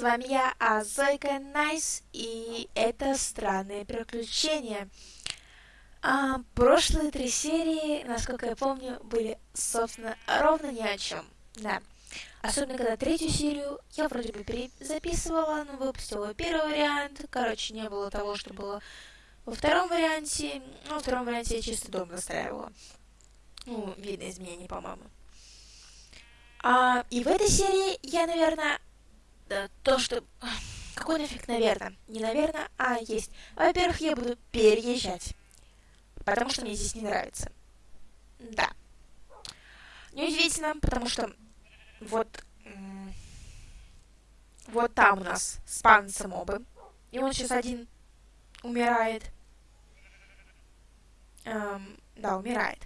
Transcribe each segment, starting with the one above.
с вами я, Азойка Найс, и это «Странные приключения». А, прошлые три серии, насколько я помню, были, собственно, ровно ни о чем. Да. Особенно, когда третью серию я вроде бы перезаписывала, но выпустила первый вариант. Короче, не было того, что было во втором варианте. Ну, во втором варианте я чисто дом настраивала. Ну, видно изменений, по-моему. А, и в этой серии я, наверное, то, что... Какой нафиг, наверное? Не наверное, а есть. Во-первых, я буду переезжать. Потому что мне здесь не нравится. Да. Неудивительно, потому что вот... Вот там у нас спанцы мобы. И он сейчас один умирает. Эм, да, умирает.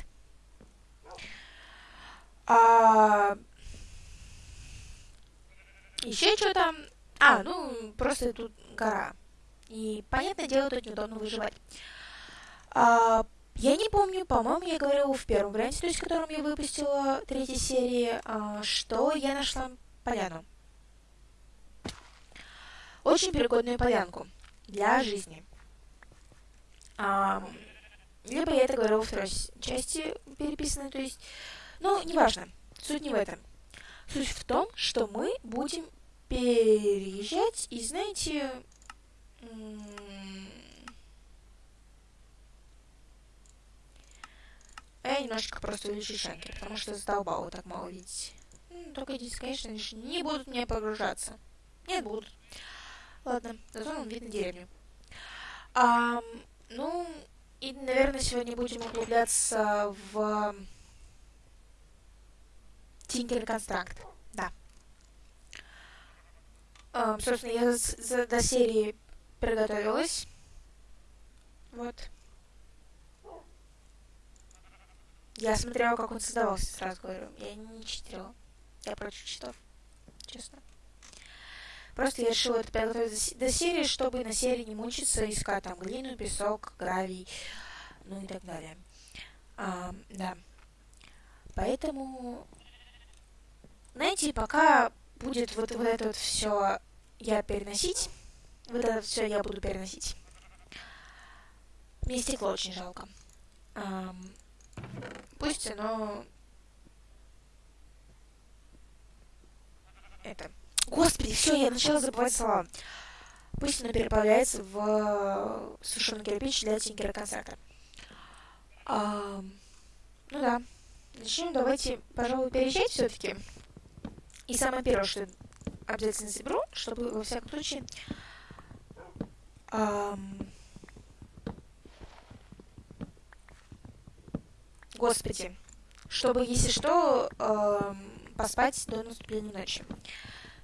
А, еще что там? А, ну, просто тут гора. И, понятное дело, тут неудобно выживать. А, я не помню, по-моему, я говорила в первом варианте, то есть, в котором я выпустила третьей серии, а, что я нашла поляну. Очень пригодную полянку для жизни. А, либо я это говорила во второй части переписанной, то есть... Ну, неважно, суть не в этом. Суть в том, что мы будем переезжать, и знаете... Я немножечко просто увеличу шанки, потому что задолбало так мало видеть. Только здесь, конечно, не будут мне погружаться. Нет, будут. Ладно, зато нам видно деревню. А, ну, и, наверное, сегодня будем углубляться в Tinker Construct. Um, собственно, я за, до серии приготовилась. Вот. Я смотрела, как он создавался, сразу говорю. Я не читерила. Я против читов. Честно. Просто я решила это приготовить до серии, чтобы на серии не мучиться, искать там глину, песок, гравий, ну и так далее. А, да. Поэтому, знаете, пока будет вот, вот это вот все я переносить. Вот это все я буду переносить. Мне стекло очень жалко. Эм, пусть оно... Это... Господи, все, я начала забывать слова. Пусть оно переправляется в сушеный кирпич для тинкера концерта. Эм, ну да. Начнем, давайте, пожалуй, переезжать все-таки. И самое первое, что обязательно заберу, чтобы во всяком случае... Эм... Господи. Чтобы, если что, эм, поспать до наступления ночи.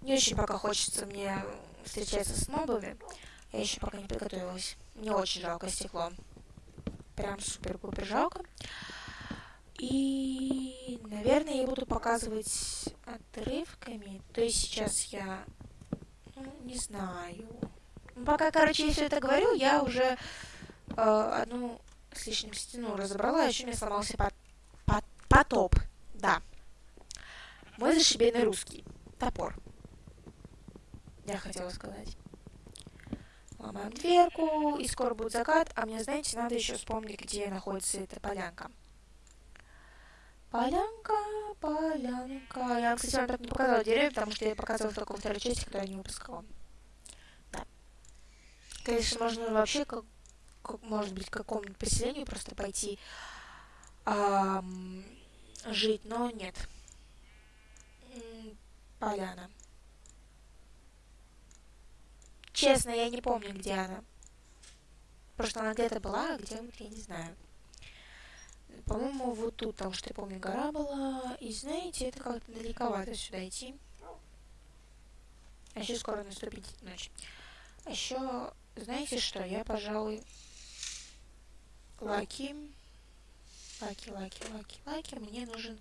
Не очень пока хочется мне встречаться с мобами. Я еще пока не подготовилась. Мне очень жалко стекло. Прям супер-пупер жалко. И, наверное, я буду показывать отрывками. То есть сейчас я... Ну, не знаю. Ну, пока, короче, я все это говорю, я уже э, одну с лишним стену разобрала, еще мне сломался под, под, потоп. Да. Мой зашибенный русский. Топор. Я хотела сказать. Ломаем дверку, и скоро будет закат, а мне, знаете, надо еще вспомнить, где находится эта полянка. Полянка, полянка. Я, кстати, вам так не показала деревья, потому что я показывала только во второй части, когда я не выпускала. Да. Конечно, можно вообще, как, как может быть, к какому-нибудь поселению просто пойти эм, жить, но нет. Поляна. Честно, я не помню, где она. Просто она где-то была, а где, я не знаю. По-моему, вот тут, потому что я помню, гора была. И знаете, это как-то далековато сюда идти. А еще скоро наступит ночь. А еще, знаете что, я, пожалуй, lucky. Lucky, lucky, lucky, lucky. Мне нужен...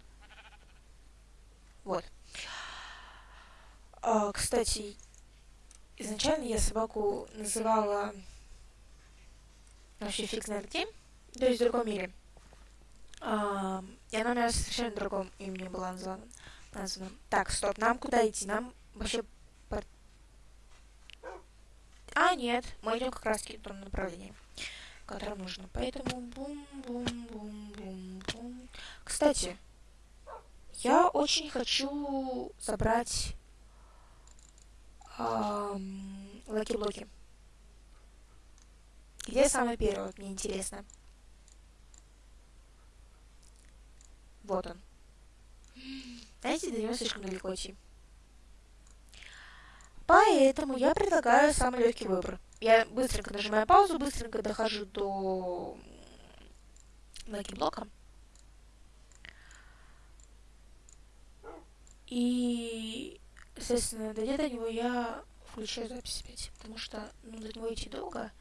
Вот. А, кстати, изначально я собаку называла вообще фиг знает где, то есть в другом мире. А, и она у меня совершенно другом имени была названа. названа. Так, стоп, нам куда идти? Нам вообще... По... А, нет, мы идем как раз в том направлении, в нужно. Поэтому бум-бум-бум-бум-бум. Кстати, я очень хочу забрать эм, lucky -блоки. Где самый первый, мне интересно. Вот он. Знаете, до него слишком далеко идти. Поэтому я предлагаю самый легкий выбор. Я быстренько нажимаю паузу, быстренько дохожу до блока. И, естественно, дойдя до него, я включаю запись опять, потому что ну, до него идти долго.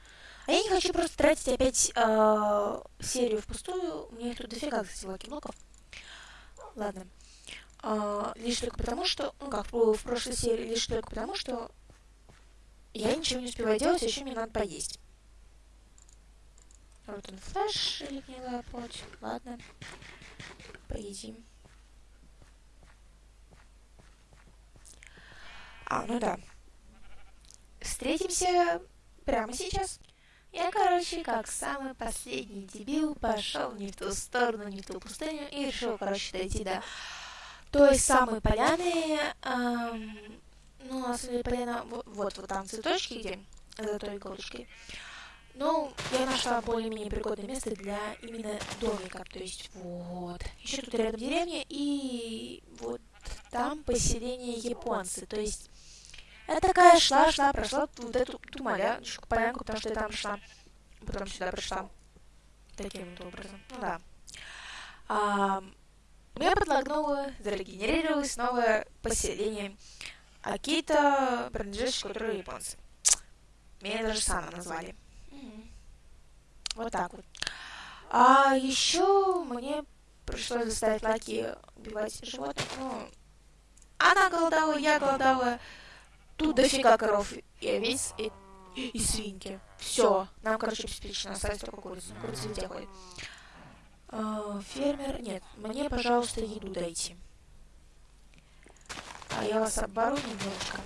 А я не хочу просто тратить опять э, серию впустую. Мне их тут дофига, кстати, lucky -блоков. Ладно. А, лишь только потому, что, ну как в прошлой серии, лишь только потому, что я ничего не успеваю делать, а еще мне надо поесть. Вот он флеш или гнилая плоть. Ладно. Поедим. А, ну да. Встретимся прямо сейчас. Я, короче, как самый последний дебил, пошел не в ту сторону, не в ту пустыню и решил, короче, дойти до той самой поляны, эм, ну, на самом деле, поляна, вот, вот, там цветочки, где, за той иголочкой. Ну, я нашла более-менее пригодное место для именно домика, то есть вот. Еще тут рядом деревня, и вот там поселение японцы, то есть я такая шла, шла, прошла вот эту ту маля, полянку, потому что я там шла, потом сюда пришла. Таким вот образом. Ну да. А, мне подлагнуло, зарегенерировалось новое поселение Акита, принадлежащее которой японцы. Меня даже Сана назвали. Вот так вот. А еще мне пришлось заставить Лаки убивать животных. Ну, она голодала, я голодала. Тут дофига коров и овец и, и свинки. Все. Нам, короче, обеспечено. Осталось только курица. Курица где ходит. Фермер, нет, мне, пожалуйста, еду дайте. А я вас обору немножко.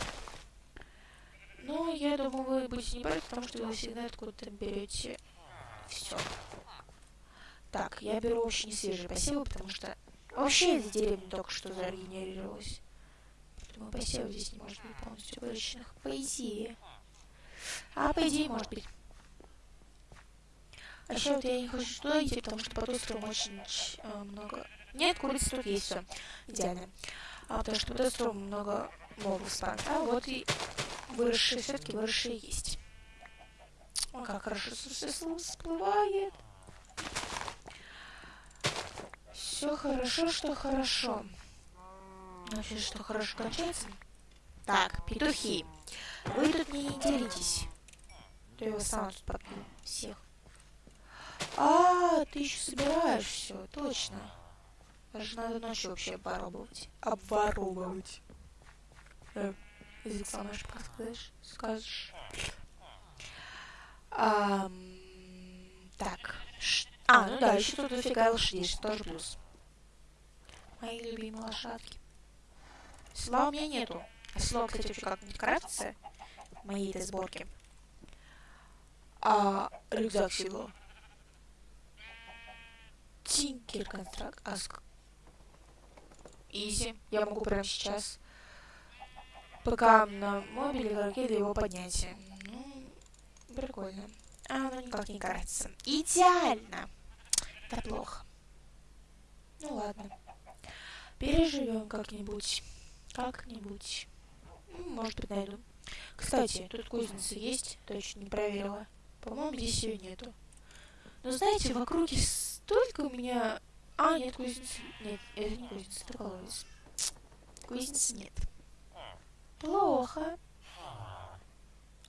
Ну, я думаю, вы будете не против, потому что вы всегда откуда-то берете все. Так, я беру очень свежие посевы, потому что вообще эта деревня только что зарегенерировалась. Поэтому посевов здесь не может быть полностью выращенных. По идее. А по идее, может быть. А еще вот я не хочу туда идти, потому что по ту сторону очень э, много... Нет, курицы тут есть, все. Идеально. А потому что по ту сторону много мобов спан. А вот и выросшие, все-таки выросшие есть. О, как хорошо всплывает. Все хорошо, что хорошо. Вообще, что хорошо кончается. Так, петухи. Вы тут не делитесь. Я его сам тут попью всех. А, ты еще собираешь все, точно. Даже надо ночью вообще обворовывать. Обворовывать. Э, язык сломаешь, подскажешь? Скажешь. А, так. Ш а, ну да, еще тут дофига лошадей, что тоже плюс. Мои любимые лошадки. Сла у меня нету. А село, кстати, вообще как-нибудь крафтится в моей этой сборке. А рюкзак село. Тинкер контракт. Аск. Изи. Я могу прямо сейчас. Пока на мобиле для его поднятия. Ну, прикольно. А оно никак не кажется. Идеально. Это плохо. Ну ладно. Переживем как-нибудь. Как-нибудь. Ну, может быть, найду. Кстати, тут кузница есть, точно не проверила. По-моему, здесь ее нету. Но знаете, в округе столько у меня... А, нет, кузницы... Нет, это не кузница, это колодец. Кузницы нет. Плохо.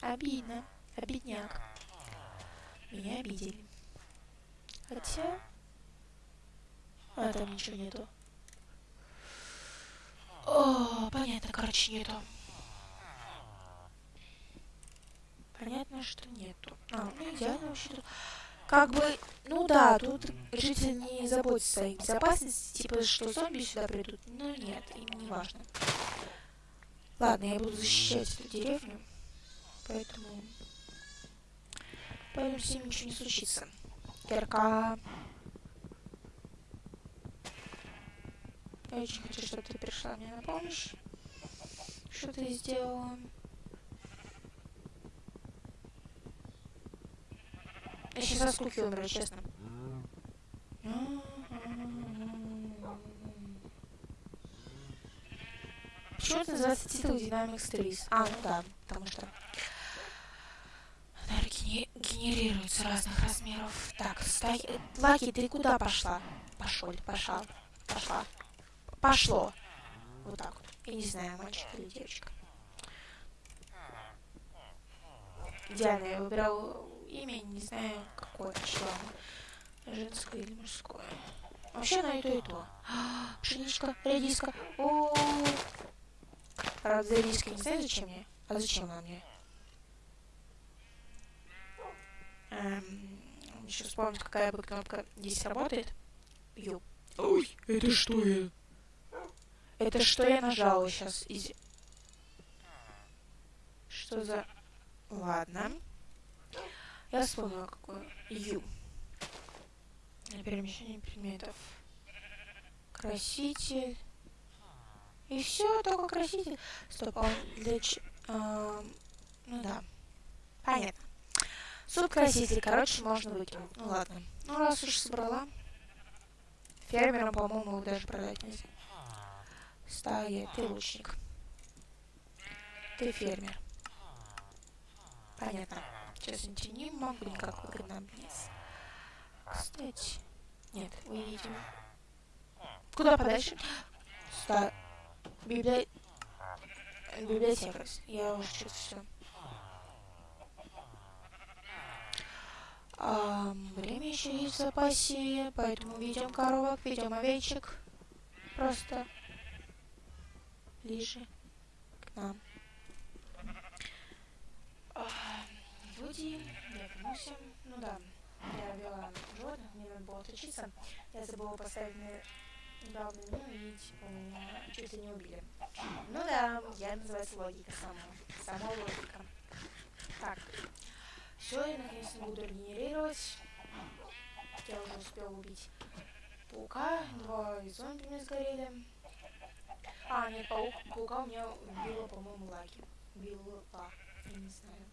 Обидно. Обидняк. Меня обидели. Хотя... А, там ничего нету. О, понятно, короче, нету. Понятно, что нету. А, ну идеально вообще-то как бы, ну да, тут жители не заботятся о безопасности, типа, что зомби сюда придут, но нет, им не важно. Ладно, я буду защищать эту деревню, поэтому Поэтому с ним ничего не случится. Кирка. Я очень хочу, чтобы ты пришла мне на помощь. Что ты сделала? Я сейчас со скуки умру, честно. Почему это называется титул Dynamics 3? А, ну да, потому что энергия генерируется разных размеров. Так, стой. Лаки, ты куда пошла? Пошел, пошла, пошла. Пошло. Вот так вот. Я не знаю, мальчик или девочка. Идеально, я выбирал имя, не знаю, какое число. Женское или мужское. Вообще на и то, и то. Пшеничка, редиска. О, Правда, редиска не знаю, зачем мне. А зачем она мне? Эм, еще вспомнить, какая бы кнопка здесь работает. Ю. Ой, это что я? Это что я нажала сейчас? Из... Что за... Ладно. Я вспомнила, какое. Ю. Перемещение предметов. Краситель. И все, только краситель. Стоп, а для ч... А, ну да. Понятно. Суп-краситель, короче, можно выкинуть. Ну ладно. Ну раз уж собрала. Фермерам, по-моему, даже продать нельзя. Стая, ты лучник. Ты фермер. Понятно. Сейчас я не могу никак выгодно Кстати. Нет, увидим. Куда подальше? Ста... Библи... Библиотека. Я уже что-то все. А, время еще есть в запасе, поэтому ведем коровок, ведем овечек. Просто ближе к нам. Люди, я вернулся. Ну да, я вела животных, мне надо было отучиться. Я забыла поставить главное меню, и типа меня чуть ли не убили. Ну да, я называется логика сама. Сама логика. Так. Все, я наконец-то буду регенерировать. Я уже успел убить паука, два зомби мне сгорели. А, нет, паук, паука у меня убила, по-моему, Лаки. Убила, я не знаю.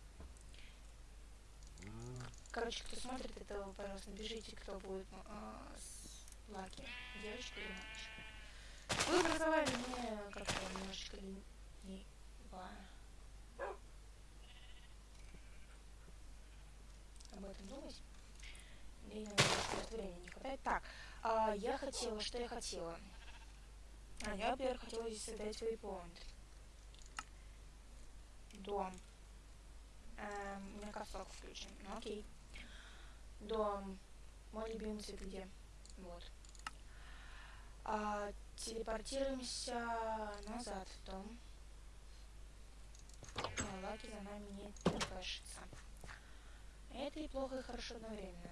Короче, кто смотрит это, пожалуйста, напишите, кто будет а, с Лаки. Девочка или мальчик. Вы образовали мне как-то немножечко не... не об этом думать. Времени не хватает. Так, а, я хотела, что я хотела? А я, например, хотела здесь создать waypoint. Дом. Эм, у меня косок включен. Ну окей. Дом. Мой любимый цвет где? Вот. А, телепортируемся назад в дом. Но лаки за нами не кэшится. Это и плохо, и хорошо одновременно.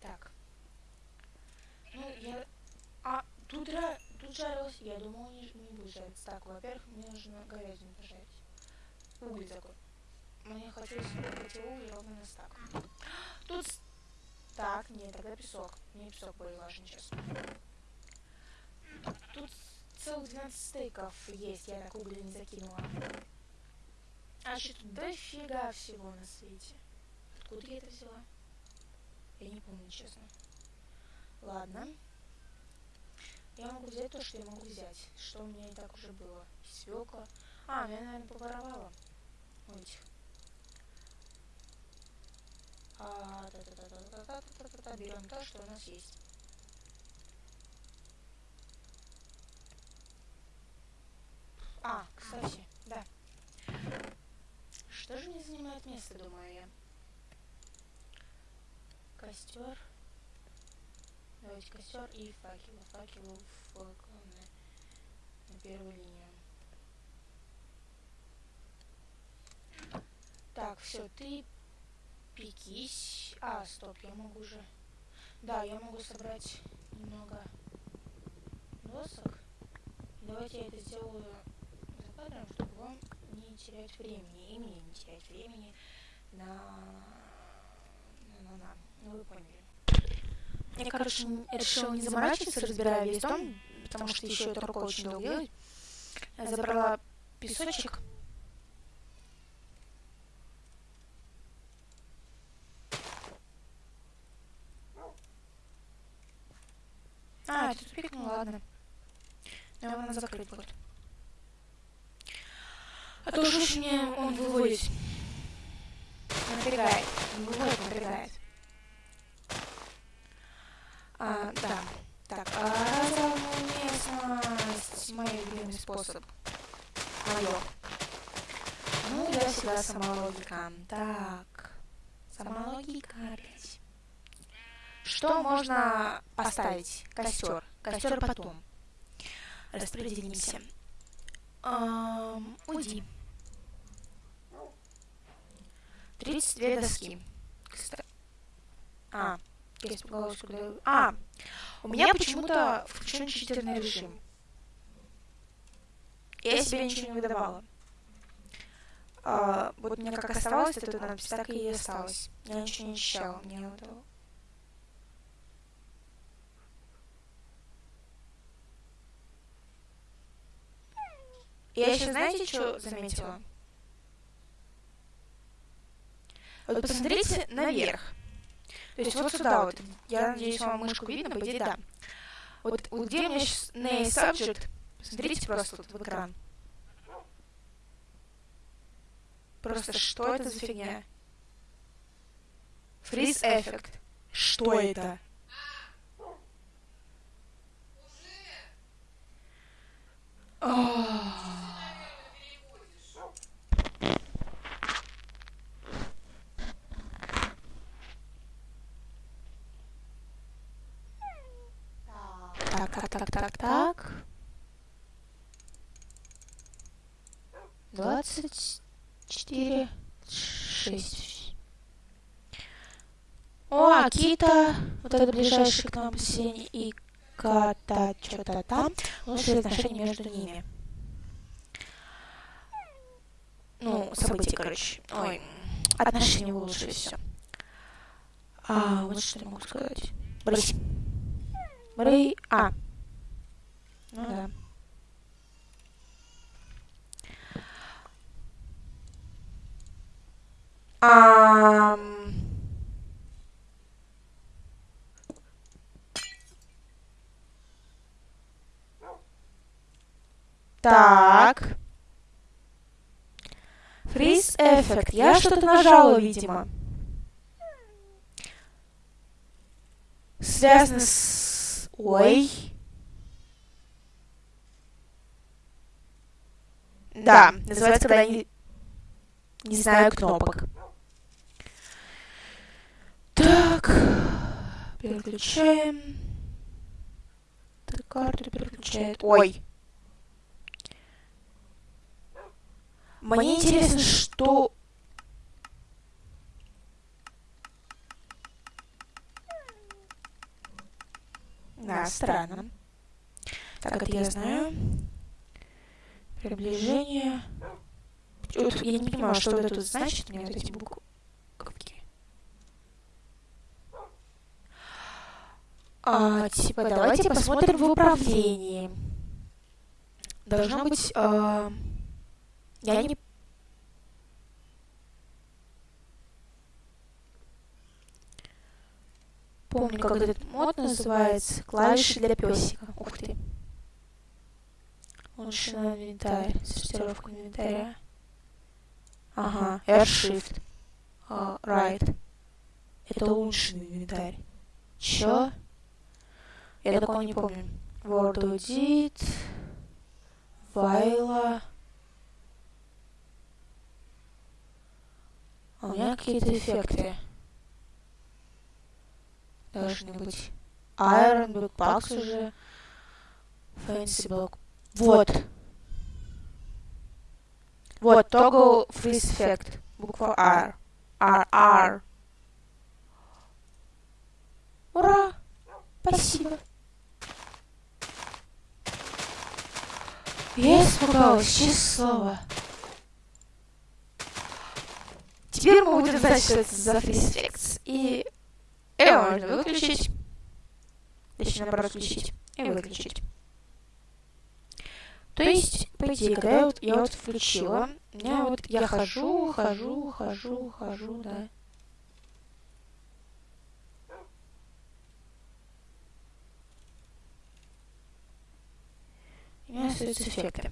Так. Ну, я... А, тут, ра... тут жарилось. Я думал, не, не будет жариться. Так, во-первых, мне нужно говядину пожарить. Уголь такой. Мне хотелось эти угли ровно на стак. Тут... Так, нет, тогда песок. Мне песок более важен сейчас. Тут целых 12 стейков есть, я так угли не закинула. А что тут дофига всего на свете. Откуда я это взяла? Я не помню, честно. Ладно. Я могу взять то, что я могу взять. Что у меня и так уже было. Свекла. А, меня, наверное, поворовала. У этих. А, да, да, да, да, да, да, да, да, да, берем то, что у нас есть. А, кстати, да. Что же не занимает место, думаю я? Костер. Давайте костер и факел. Факел в главное на первую линию. Так, все, ты пекись. А, стоп, я могу же. Да, я могу собрать немного досок. Давайте я это сделаю за кадром, чтобы вам не терять времени. И мне не терять времени на, на да, ну вы поняли. Я, короче, решила не заморачиваться, разбирая весь дом, потому что еще это рука очень долго делать. Я забрала песочек. А, это тупик, ну ладно. Но его надо закрыть будет. А то уж мне он выводит. Напрягает. Выводит, напрягает. А, да. Так, а совместность. Мой любимый способ. Мое. Ну, я всегда сама логика. Так. Сама логика опять. Что можно поставить? Костер. Костер потом. Распределимся. Эм, уйди. 32 доски. Кстати. А, я испугалась, когда... А, у меня почему-то включен читерный режим. Я себе ничего не выдавала. А, вот мне как оставалось это надпись, так и осталось. Я ничего не ощущала, мне вот Я еще, знаете, что заметила? Вот посмотрите наверх. То есть вот сюда вот. Я надеюсь, вам мышку видно, по идее, да. Вот, вот где у меня сейчас name subject, посмотрите просто тут в экран. Просто что это за фигня? Freeze Effect. Что это? Oh. Так, так, так, так. Двадцать четыре, шесть. О, Акита, вот это ближайший к нам поселение, и Ката, что-то там. Лучшие отношения между ними. Ну, события, короче. Ой, отношения лучше все. А, вот что я могу сказать. Брысь. А. Ну да. А... Так. Фриз эффект. Я что-то нажала, видимо. Связано с... Ой. Да, называется, когда не, не знаю кнопок. Так, переключаем. Так, карту переключает. Ой. Мне интересно, что... Да, странно. Так, это я знаю. Приближение. Вот, я не понимаю, что это тут значит, мне вот эти буквы. А, типа, давайте посмотрим в управлении. Должно быть... А... Я не... Помню, как этот мод называется. Клавиши для песика. Ух ты. Улучшенный инвентарь. Сортировка инвентаря. Ага, R-Shift. Uh, right. Это улучшенный инвентарь. Чё? Я такого не помню. Word Edit. Вайла. А у меня какие-то эффекты. Должны быть. Iron, Backpacks уже. Fancy Block. Вот. Вот, Toggle Freeze Effect. Буква R. R, R. Ура! Спасибо. Я испугалась, честное слово. Теперь мы будем знать, что это за Freeze Effects. И Его можно выключить. Точнее, наоборот, включить и выключить. То есть, по идее, когда я вот, я вот включила, меня вот я хожу, хожу, хожу, хожу, да. У меня остаются эффекты.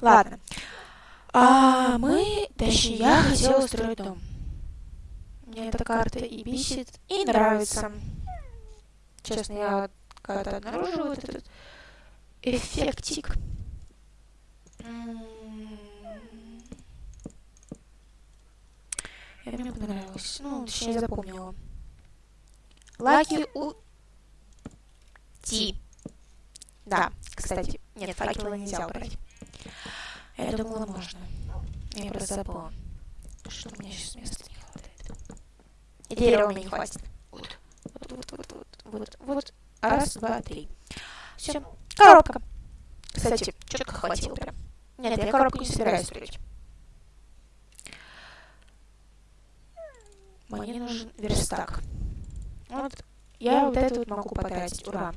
Ладно. А мы, точнее, я хотела строить дом. Мне эта карта и бесит, и нравится. Честно, я когда-то обнаружила вот этот эффектик. И мне понравилось. Ну, точнее, запомнила. Лаки у... Ти. Да, кстати. Нет, факела нельзя убрать. Я думала, можно. Я просто забыла. Что у меня сейчас хватает. И дерева мне не хватит. Вот. Вот, вот, вот, вот, вот, вот. Раз, два, три. Все. Коробка. Кстати, четко хватило прям. Нет, я коробку не собираюсь строить. Мне нужен верстак. Вот я вот это вот могу потратить. Ура.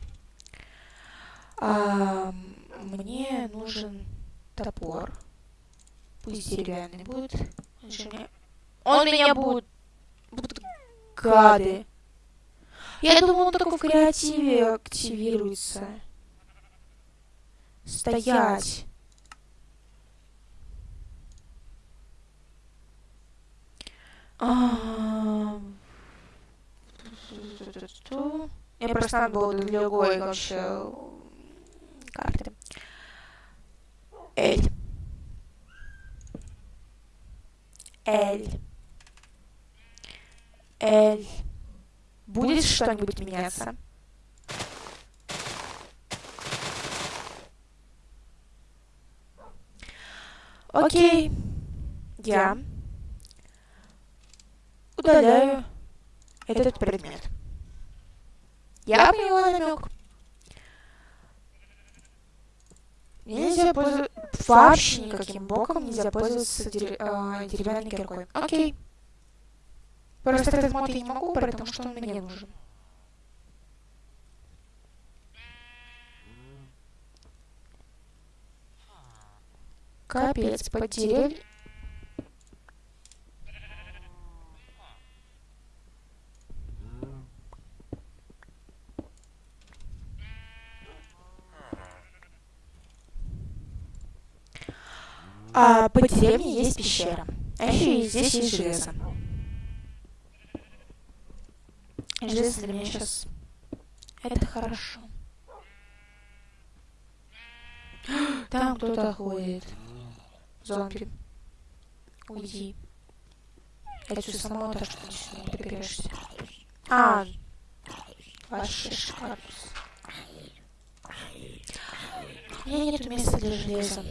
А, мне нужен топор. Пусть деревянный будет. Он, же меня... он меня будет... Будут гады. Я думал, он только в креативе активируется. Стоять. А... Я просто надо было для другой вообще карты. Эль. Эль. Эль. Будет что-нибудь меняться? Окей. Я удаляю этот предмет. Я поняла намек. Нельзя пользоваться... Вообще никаким боком нельзя пользоваться дерев... э, деревянной киркой. Окей. Просто этот мод я не могу, потому что он мне нужен. Капец, под деревья... А по деревне есть пещера. А еще и здесь есть железо. Железо для меня сейчас... Это хорошо. Там кто-то ходит. Зомби. Уйди. Я чувствую сама то, что ты не доберешься. А, вообще шкаф. У меня нет места для железа.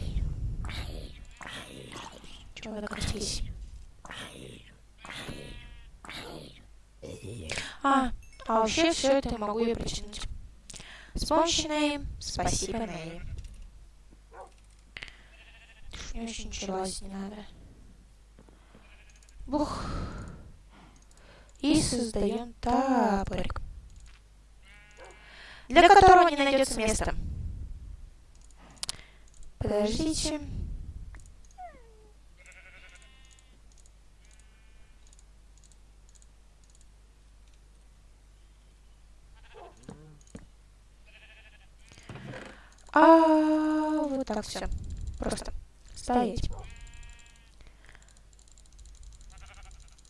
Чего вы докатились? А, а вообще все это могу я причинить. С помощью Нэй. Спасибо, Нэй. Мне очень ничего не надо. Бух. И создаем тапорик. Для которого не найдется места. Подождите. А вот так все. Просто стоять.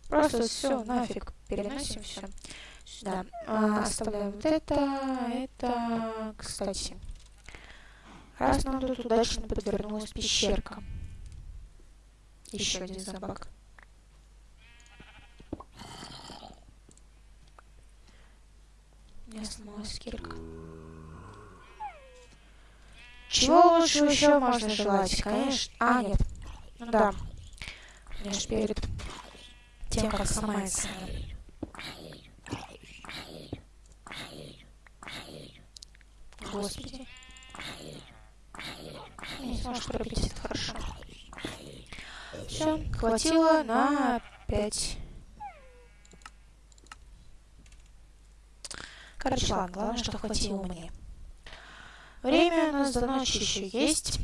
Просто все, нафиг. Переносим все сюда. А, оставляем вот это, это, кстати. Раз нам тут удачно подвернулась пещерка. Еще один собак. У меня сломалась кирка. Чего лучше еще можно желать? Конечно. А, нет. Ну да. Конечно, перед тем, как сломается. Господи. Не сможешь пробить, это хорошо. Все, хватило на пять. Короче, ладно, главное, что хватило мне. Время у нас до ночи еще есть.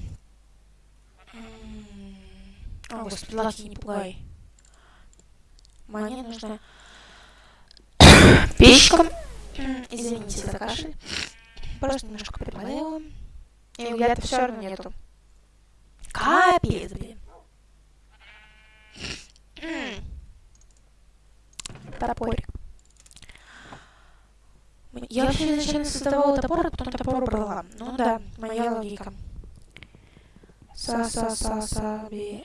О, господи, Лаки, не пугай. Мне нужно печка. Извините за кашель. Просто немножко приболела. И у меня-то все равно нету. Капец, блин. Топорик. Я вообще изначально создавала топор, а потом топор брала. Ну да, моя логика. Са-са-са-са-би.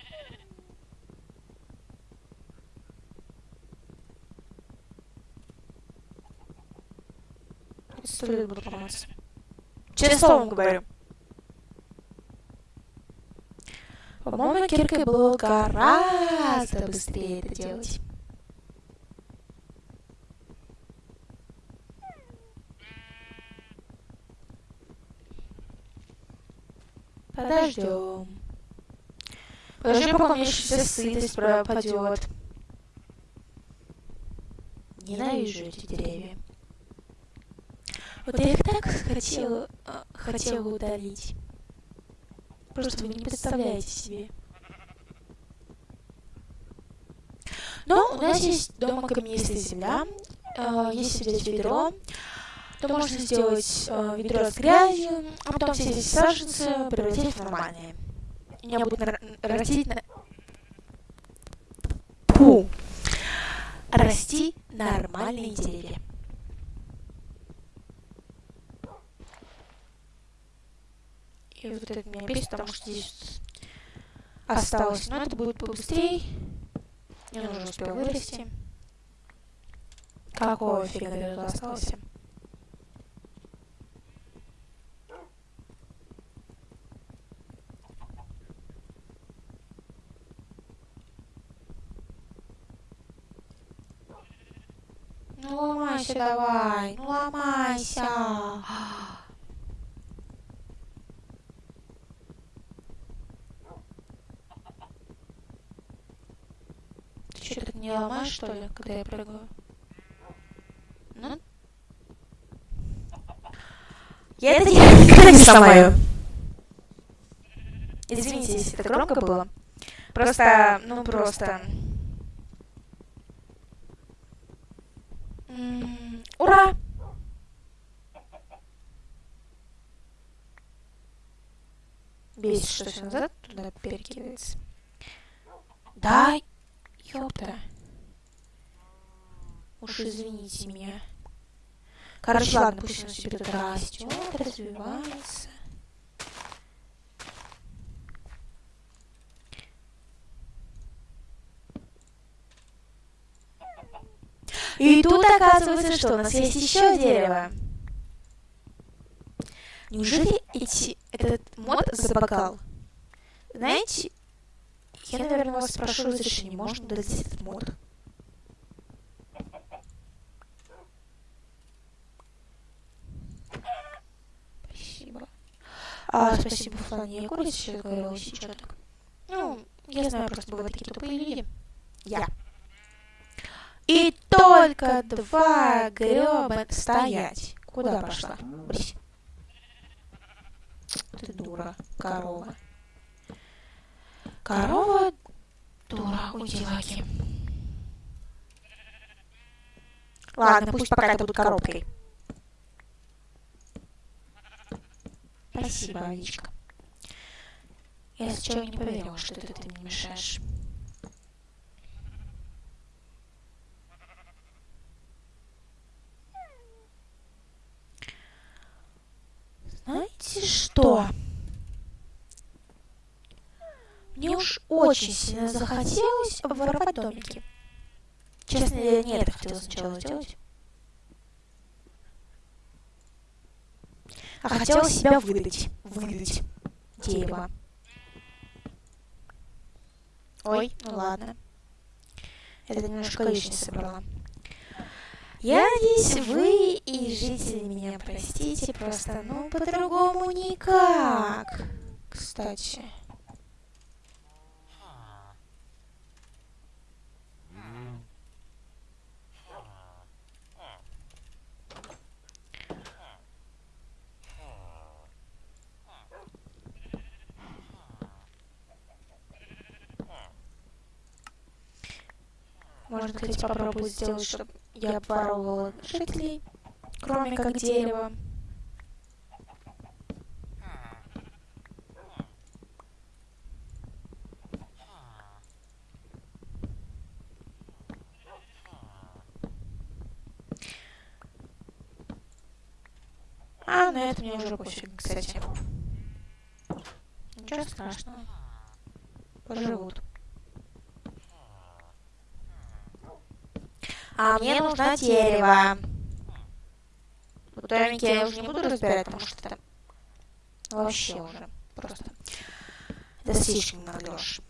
Сто лет буду помыться. Честное слово говорю. По-моему, киркой было гораздо быстрее это делать. Подождем. Подождем, пока у меня еще вся сытость пропадет. Ненавижу эти деревья. Вот я их так хотела, хотела удалить. Просто вы не представляете себе. Но у нас есть дома каменистая земля, э, если взять ведро, то можно сделать э, ведро с грязью, а потом все эти саженцы превратить в нормальные. У меня будут растить на... Фу. Расти нормальные деревья. И вот это меня бесит, потому что здесь осталось. Но это будет побыстрее. Мне нужно успел вырасти. Какого фига ты тут остался? Ну ломайся давай, ну ломайся. Ты что, так не ломаешь, что ли, когда я прыгаю? Ну? Я это никогда не сломаю. Извините, если это громко было. Просто, ну просто... Ура! Бесит, что все назад туда перекидывается. Да, ёпта. Уж извините меня. Короче, ладно, пусть он себе тут растет, развивается. И тут оказывается, что у нас есть еще дерево. Неужели эти, этот мод забагал? Знаете, я, наверное, вас спрошу разрешение, можно удалить этот мод? Спасибо. А, спасибо, Флан, я курица сейчас говорила, сейчас так. Ну, я знаю, просто бывают такие тупые люди. Я. И только два греба стоять. Куда пошла? Брись. Ты дура, корова. Корова дура, удилаки. Ладно, пусть пока это будет коробкой. Спасибо, Аличка. Я сначала не поверила, что ты, ты мне мешаешь. Знаете что? Мне уж очень сильно захотелось обворовать домики. Честно, я не это хотела сначала сделать. А хотела себя выдать. Выдать. Дерево. Ой, ну ладно. Это немножко лишнее собрала. Я надеюсь, вы и жители меня простите, просто, ну, по-другому никак. Кстати. Можно, кстати, попробовать сделать, чтобы я обворовывала жителей, кроме как дерева. А, на это мне уже пофиг, кстати. Ничего страшного. Поживут. А мне нужно дерево. Вот домики я уже не буду разбирать, потому что это вообще уже просто это слишком наглешь.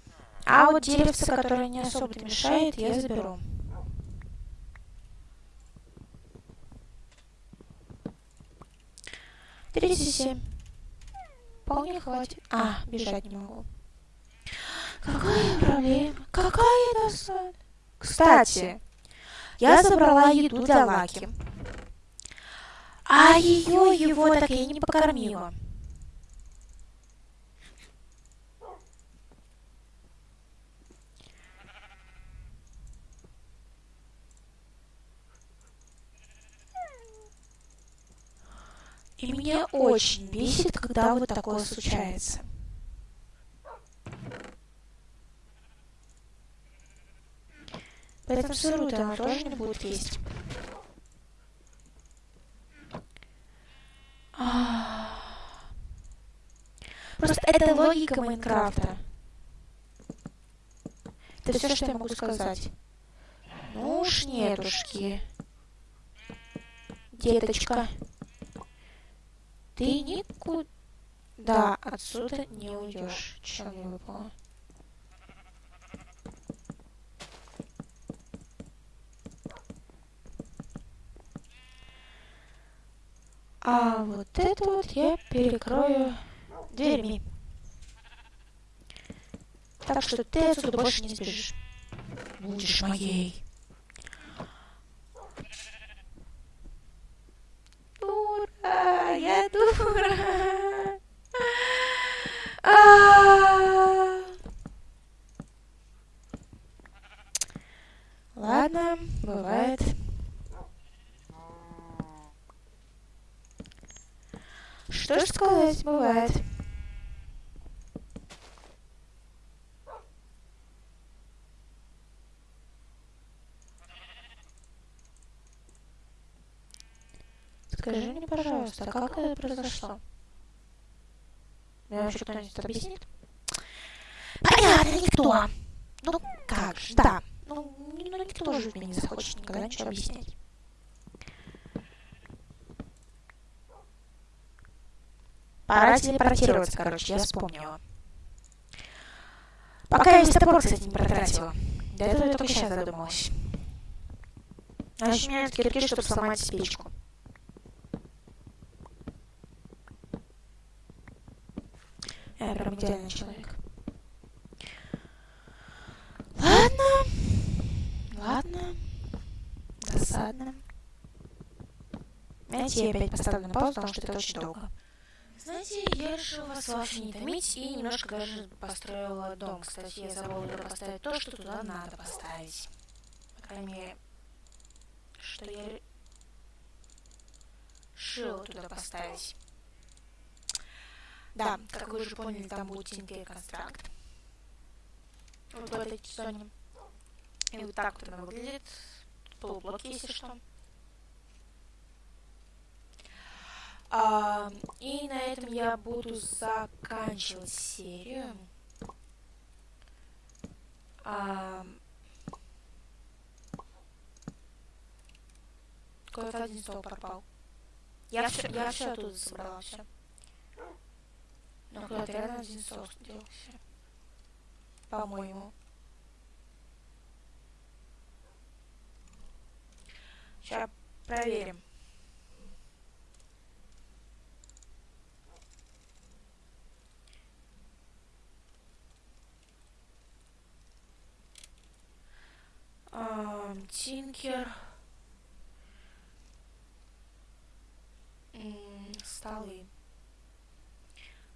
А вот деревце, которое не особо-то мешает, я заберу. Тридцать семь. Вполне хватит. А, бежать не могу. Какая проблема? Какая досада? Кстати, я забрала еду для Лаки. А ее его так и не покормила. И меня очень бесит, когда вот такое случается. Поэтому сырую-то она тоже не будет есть. Просто это логика Майнкрафта. Это все, что я могу сказать. Ну уж нетушки. Деточка. Ты никуда отсюда не уйдешь. Чем не выпало? А вот это вот я перекрою дверьми. Так что ты отсюда больше не сбежишь. Будешь моей. Дура, я дура. А. Ладно, бывает. Что ж сказать, бывает. Скажи мне, пожалуйста, а как это произошло? Мне вообще кто-нибудь объяснит? Понятно, никто. Ну, как же, да. Ну, ну никто же мне не захочет никогда ничего объяснять. Пора телепортироваться, короче, я вспомнила. Пока я весь топор, кстати, не протратила. До этого я только сейчас задумалась. А у меня кирки, чтобы сломать спичку. Я прям идеальный человек. Ладно. Ладно. Досадно. Знаете, я опять поставлю на паузу, потому что это очень долго. Знаете, я решила вас вообще не томить и немножко даже построила дом. Кстати, я забыла поставить то, что туда надо поставить. По крайней мере, что я решила туда поставить. Да, как вы уже поняли, там будет Tinker констракт. Вот в этой зоне. И вот так вот она выглядит. Полублоки, если что. А, и на этом я буду заканчивать серию. А, Какой-то один стол пропал. Я все, я все оттуда собрала, все. Но куда-то реально один стол делался. По-моему. Сейчас проверим. Тинкер. Столы.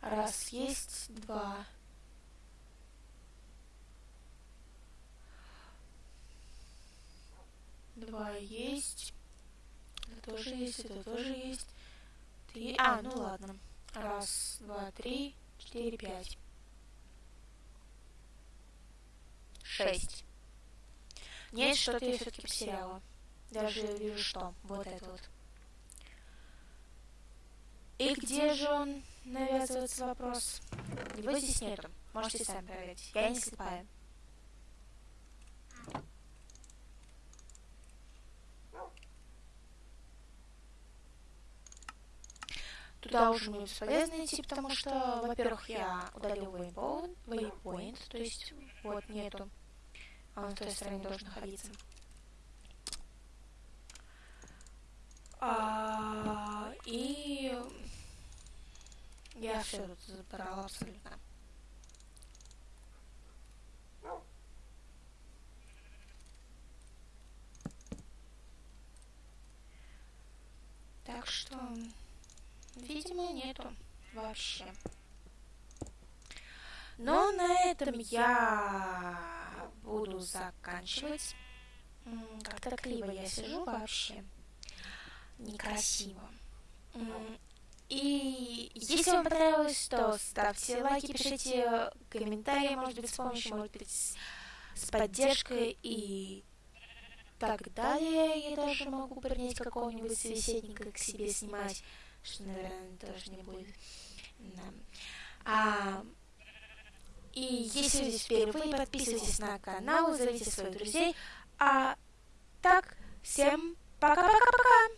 Раз есть, два. Два есть. Это тоже есть, это тоже есть. Три. А, ну ладно. Раз, два, три, четыре, пять. Шесть. Нет, что-то я все-таки потеряла. Даже вижу, что. Вот это вот. И где же он, навязывается вопрос? Его здесь нету. Можете сами проверить. Я не слепая. Туда уже мне бесполезно идти, потому что, во-первых, я удалил waypoint, waypoint, то есть вот нету. А он в той стороне должен находиться. А, и я все тут забрала абсолютно. Так что, видимо, нету вообще. Но на этом я буду заканчивать. Как-то криво я сижу вообще. Некрасиво. И если вам понравилось, то ставьте лайки, пишите комментарии, может быть, с помощью, может быть, с поддержкой и так далее. Я даже могу принять какого-нибудь собеседника к себе снимать, что, наверное, тоже не будет. Да. А, и если вы здесь впервые, подписывайтесь на канал, зовите своих друзей. А так, всем пока-пока-пока!